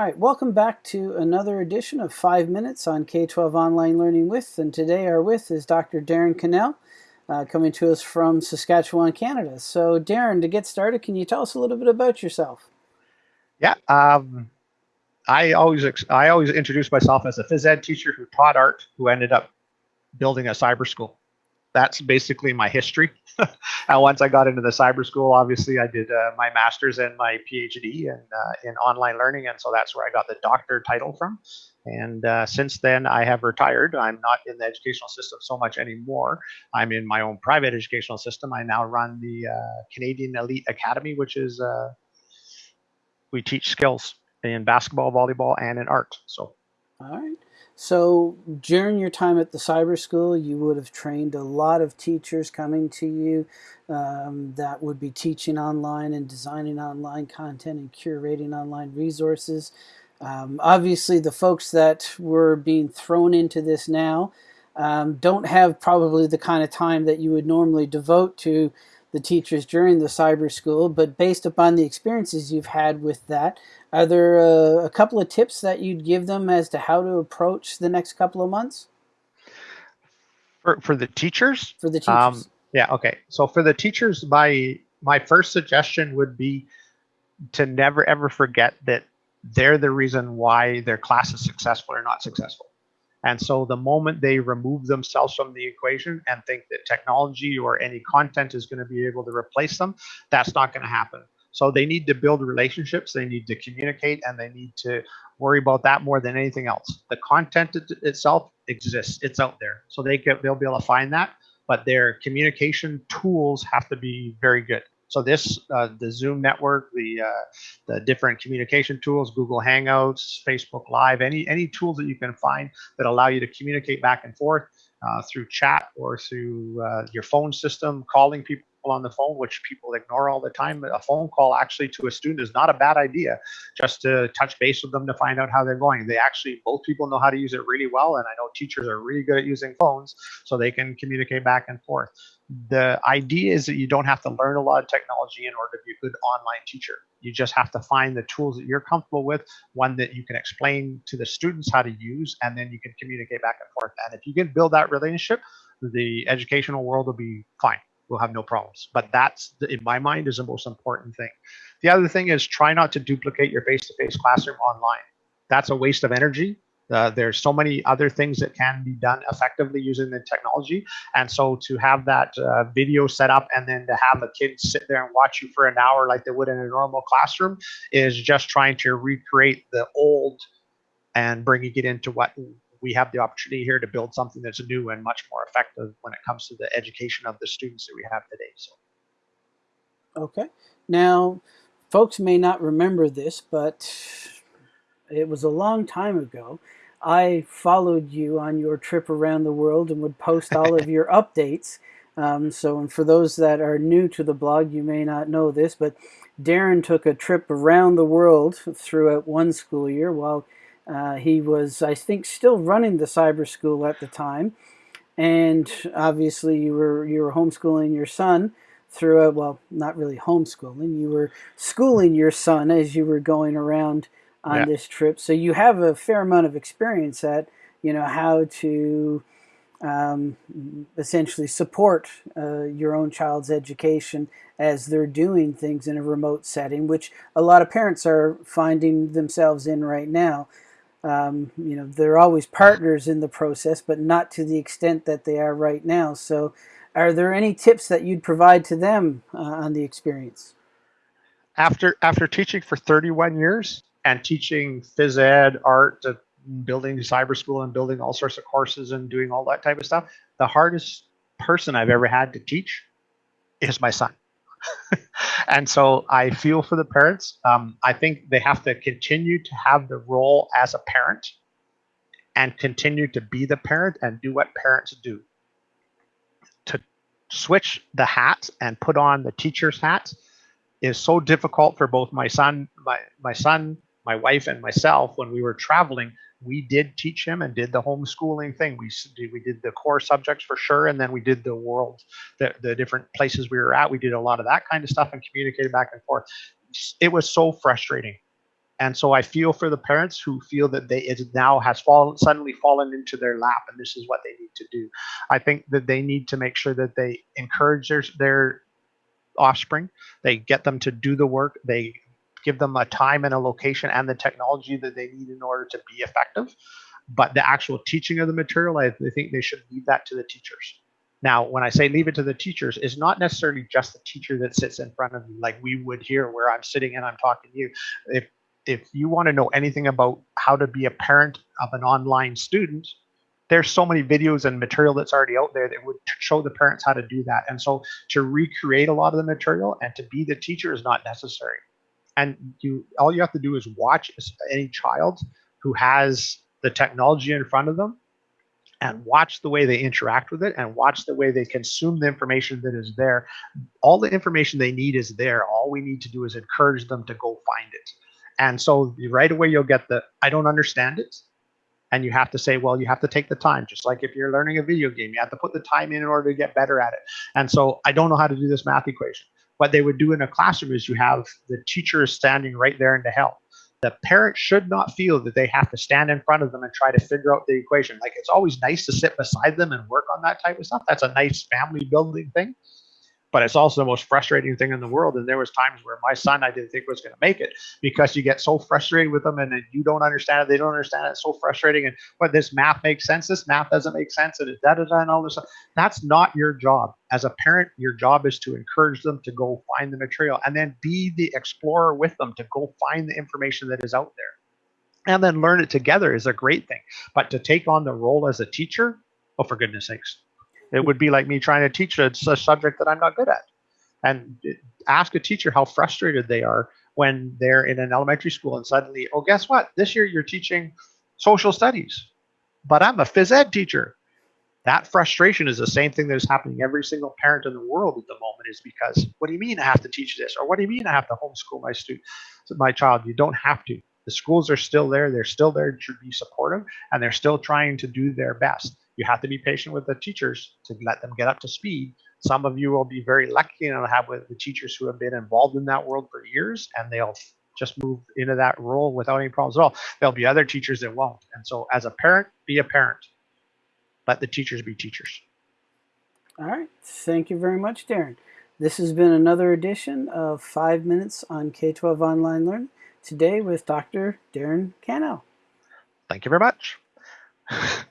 All right, welcome back to another edition of 5 Minutes on K-12 Online Learning With, and today our with is Dr. Darren Cannell, uh, coming to us from Saskatchewan, Canada. So Darren, to get started, can you tell us a little bit about yourself? Yeah, um, I always I always introduce myself as a phys ed teacher who taught art, who ended up building a cyber school that's basically my history. and once I got into the cyber school, obviously I did uh, my master's and my PhD in, uh, in online learning. And so that's where I got the doctor title from. And uh, since then, I have retired. I'm not in the educational system so much anymore. I'm in my own private educational system. I now run the uh, Canadian Elite Academy, which is uh, we teach skills in basketball, volleyball, and in art. So, all right. So during your time at the cyber school, you would have trained a lot of teachers coming to you um, that would be teaching online and designing online content and curating online resources. Um, obviously, the folks that were being thrown into this now um, don't have probably the kind of time that you would normally devote to the teachers during the cyber school, but based upon the experiences you've had with that, are there a, a couple of tips that you'd give them as to how to approach the next couple of months? For, for the teachers? For the teachers. Um, yeah, okay. So for the teachers, my my first suggestion would be to never ever forget that they're the reason why their class is successful or not successful. And so the moment they remove themselves from the equation and think that technology or any content is going to be able to replace them, that's not going to happen. So they need to build relationships, they need to communicate, and they need to worry about that more than anything else. The content itself exists, it's out there. So they get, they'll be able to find that, but their communication tools have to be very good. So this, uh, the Zoom network, the uh, the different communication tools, Google Hangouts, Facebook Live, any any tools that you can find that allow you to communicate back and forth uh, through chat or through uh, your phone system, calling people on the phone, which people ignore all the time. A phone call actually to a student is not a bad idea, just to touch base with them to find out how they're going. They actually, both people know how to use it really well, and I know teachers are really good at using phones, so they can communicate back and forth the idea is that you don't have to learn a lot of technology in order to be a good online teacher. You just have to find the tools that you're comfortable with, one that you can explain to the students how to use, and then you can communicate back and forth. And if you can build that relationship, the educational world will be fine. We'll have no problems. But that's, in my mind, is the most important thing. The other thing is try not to duplicate your face-to-face -face classroom online. That's a waste of energy uh, there's so many other things that can be done effectively using the technology. And so to have that uh, video set up and then to have a kid sit there and watch you for an hour like they would in a normal classroom is just trying to recreate the old and bringing it into what we have the opportunity here to build something that's new and much more effective when it comes to the education of the students that we have today. So. Okay. Now, folks may not remember this, but it was a long time ago. I followed you on your trip around the world and would post all of your updates. Um, so, and for those that are new to the blog, you may not know this, but Darren took a trip around the world throughout one school year while uh, he was, I think, still running the cyber school at the time. And obviously, you were you were homeschooling your son through throughout. Well, not really homeschooling. You were schooling your son as you were going around on yeah. this trip. So you have a fair amount of experience at, you know, how to um, essentially support uh, your own child's education as they're doing things in a remote setting, which a lot of parents are finding themselves in right now. Um, you know, they're always partners in the process, but not to the extent that they are right now. So, are there any tips that you'd provide to them uh, on the experience? After after teaching for 31 years, and teaching phys ed, art, uh, building cyber school and building all sorts of courses and doing all that type of stuff, the hardest person I've ever had to teach is my son. And so I feel for the parents. Um, I think they have to continue to have the role as a parent and continue to be the parent and do what parents do. To switch the hat and put on the teacher's hat is so difficult for both my son, my my son, my wife and myself, when we were traveling, we did teach him and did the homeschooling thing. We did, we did the core subjects for sure, and then we did the world, the, the different places we were at. We did a lot of that kind of stuff and communicated back and forth. It was so frustrating. And so I feel for the parents who feel that they it now has fallen suddenly fallen into their lap, and this is what they need to do. I think that they need to make sure that they encourage their their offspring. They get them to do the work. They give them a time and a location and the technology that they need in order to be effective. But the actual teaching of the material, I, think they should leave that to the teachers. Now, when I say leave it to the teachers, it's not necessarily just the teacher that sits in front of you, like we would here, where I'm sitting and I'm talking to you. If if you want to know anything about how to be a parent of an online student, there's so many videos and material that's already out there that would show the parents how to do that. And so to recreate a lot of the material and to be the teacher is not necessary. And you all you have to do is watch any child who has the technology in front of them and watch the way they interact with it and watch the way they consume the information that is there. All the information they need is there. All we need to do is encourage them to go find it. And so right away you'll get the I don't understand it. And you have to say, well, you have to take the time. Just like if you're learning a video game, you have to put the time in in order to get better at it. And so I don't know how to do this math equation. What they would do in a classroom is you have the teacher standing right there in the help the parent should not feel that they have to stand in front of them and try to figure out the equation. Like it's always nice to sit beside them and work on that type of stuff. That's a nice family building thing but it's also the most frustrating thing in the world. And there was times where my son I didn't think was going to make it because you get so frustrated with them and then you don't understand it, they don't understand it. It's so frustrating. And what this math makes sense, this math doesn't make sense, and da da da and all this stuff. That's not your job. As a parent, your job is to encourage them to go find the material and then be the explorer with them to go find the information that is out there. And then learn it together is a great thing. But to take on the role as a teacher, oh for goodness sakes it would be like me trying to teach a, a subject that I'm not good at. And ask a teacher how frustrated they are when they're in an elementary school and suddenly, oh, guess what? This year you're teaching social studies, but I'm a phys ed teacher. That frustration is the same thing that is happening every single parent in the world at the moment is because what do you mean I have to teach this? Or what do you mean I have to homeschool my student, my child? You don't have to. The schools are still there. They're still there to be supportive and they're still trying to do their best you have to be patient with the teachers to let them get up to speed. Some of you will be very lucky and have with the teachers who have been involved in that world for years and they'll just move into that role without any problems at all. There'll be other teachers that won't. And so as a parent, be a parent. Let the teachers be teachers. All right. Thank you very much, Darren. This has been another edition of 5 Minutes on K-12 Online Learning, today with Dr. Darren Cannell. Thank you very much.